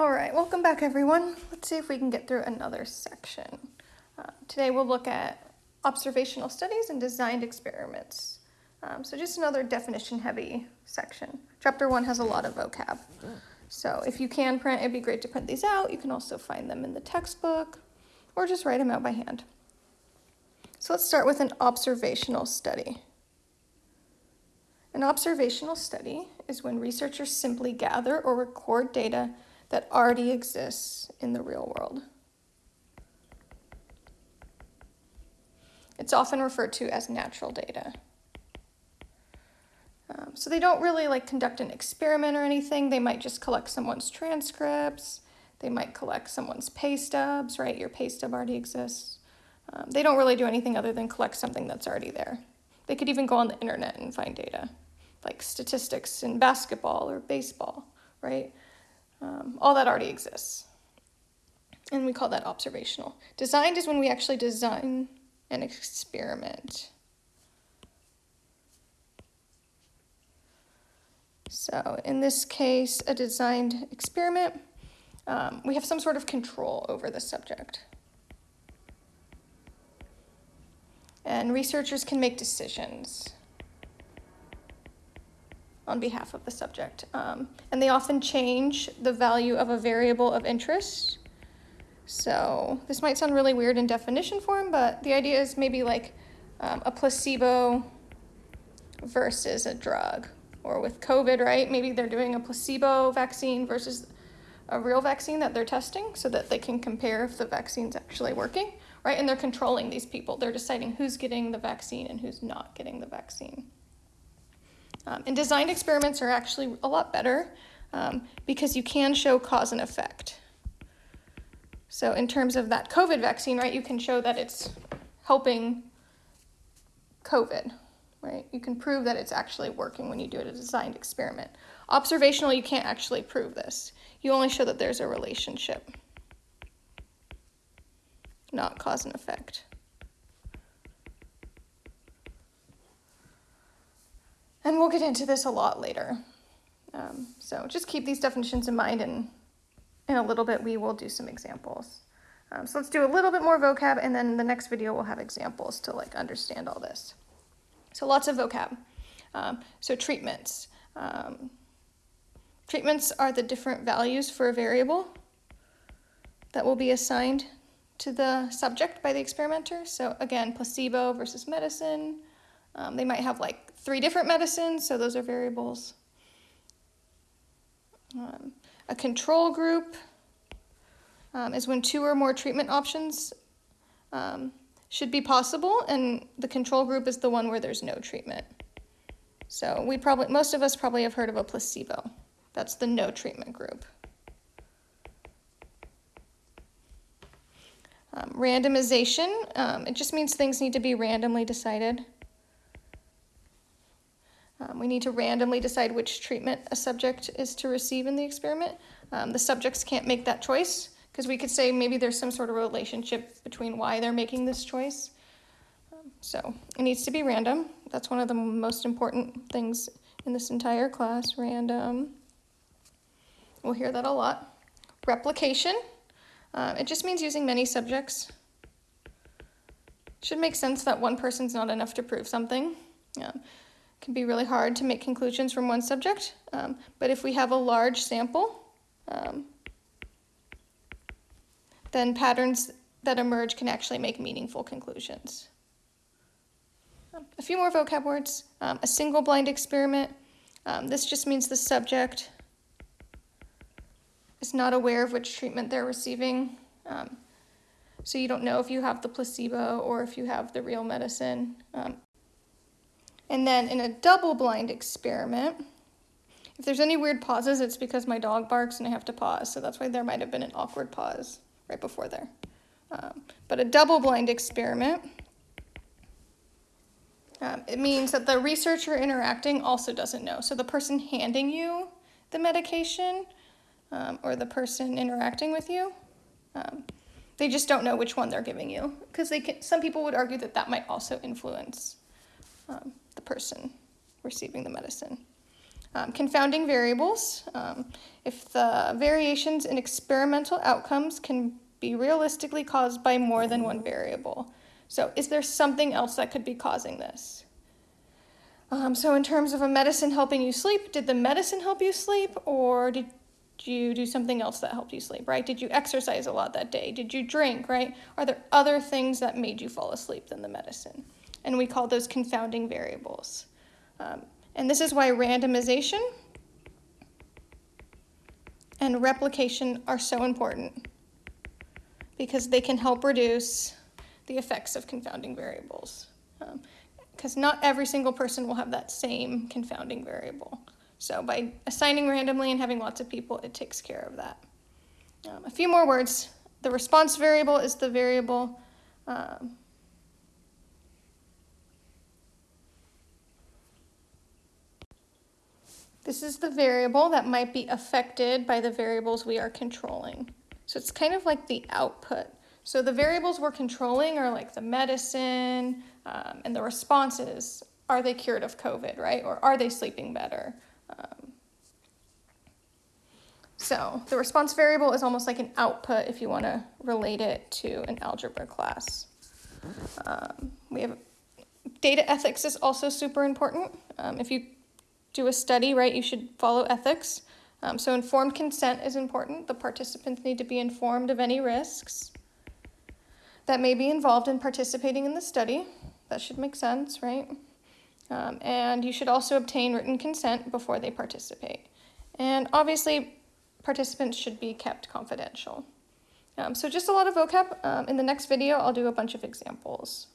All right, welcome back everyone. Let's see if we can get through another section. Uh, today we'll look at observational studies and designed experiments. Um, so just another definition heavy section. Chapter one has a lot of vocab. So if you can print, it'd be great to print these out. You can also find them in the textbook or just write them out by hand. So let's start with an observational study. An observational study is when researchers simply gather or record data that already exists in the real world. It's often referred to as natural data. Um, so they don't really like conduct an experiment or anything. They might just collect someone's transcripts. They might collect someone's pay stubs, right? Your pay stub already exists. Um, they don't really do anything other than collect something that's already there. They could even go on the internet and find data, like statistics in basketball or baseball, right? Um, all that already exists. And we call that observational. Designed is when we actually design an experiment. So in this case, a designed experiment, um, we have some sort of control over the subject. And researchers can make decisions on behalf of the subject. Um, and they often change the value of a variable of interest. So this might sound really weird in definition form, but the idea is maybe like um, a placebo versus a drug. Or with COVID, right? Maybe they're doing a placebo vaccine versus a real vaccine that they're testing so that they can compare if the vaccine's actually working, right? And they're controlling these people. They're deciding who's getting the vaccine and who's not getting the vaccine. Um, and designed experiments are actually a lot better um, because you can show cause and effect. So in terms of that COVID vaccine, right, you can show that it's helping COVID, right? You can prove that it's actually working when you do a designed experiment. Observational, you can't actually prove this. You only show that there's a relationship, not cause and effect. And we'll get into this a lot later. Um, so just keep these definitions in mind and in a little bit we will do some examples. Um, so let's do a little bit more vocab and then the next video we'll have examples to like understand all this. So lots of vocab. Um, so treatments. Um, treatments are the different values for a variable that will be assigned to the subject by the experimenter. So again, placebo versus medicine. Um, they might have like three different medicines, so those are variables. Um, a control group um, is when two or more treatment options um, should be possible, and the control group is the one where there's no treatment. So we probably, most of us probably have heard of a placebo. That's the no treatment group. Um, randomization, um, it just means things need to be randomly decided. Um, we need to randomly decide which treatment a subject is to receive in the experiment. Um, the subjects can't make that choice because we could say maybe there's some sort of relationship between why they're making this choice. Um, so it needs to be random. That's one of the most important things in this entire class, random. We'll hear that a lot. Replication, uh, it just means using many subjects. Should make sense that one person's not enough to prove something. Yeah can be really hard to make conclusions from one subject, um, but if we have a large sample, um, then patterns that emerge can actually make meaningful conclusions. Um, a few more vocab words. Um, a single blind experiment. Um, this just means the subject is not aware of which treatment they're receiving. Um, so you don't know if you have the placebo or if you have the real medicine. And then in a double-blind experiment, if there's any weird pauses, it's because my dog barks and I have to pause. So that's why there might have been an awkward pause right before there. Um, but a double-blind experiment, um, it means that the researcher interacting also doesn't know. So the person handing you the medication um, or the person interacting with you, um, they just don't know which one they're giving you. Because they can, some people would argue that that might also influence um, person receiving the medicine. Um, confounding variables. Um, if the variations in experimental outcomes can be realistically caused by more than one variable. So is there something else that could be causing this? Um, so in terms of a medicine helping you sleep, did the medicine help you sleep or did you do something else that helped you sleep, right? Did you exercise a lot that day? Did you drink, right? Are there other things that made you fall asleep than the medicine? And we call those confounding variables. Um, and this is why randomization and replication are so important because they can help reduce the effects of confounding variables. Because um, not every single person will have that same confounding variable. So by assigning randomly and having lots of people, it takes care of that. Um, a few more words. The response variable is the variable um, This is the variable that might be affected by the variables we are controlling. So it's kind of like the output. So the variables we're controlling are like the medicine um, and the responses. Are they cured of COVID, right? Or are they sleeping better? Um, so the response variable is almost like an output if you want to relate it to an algebra class. Um, we have data ethics is also super important. Um, if you do a study, right, you should follow ethics. Um, so informed consent is important. The participants need to be informed of any risks that may be involved in participating in the study. That should make sense, right? Um, and you should also obtain written consent before they participate. And obviously, participants should be kept confidential. Um, so just a lot of vocab. Um, in the next video, I'll do a bunch of examples.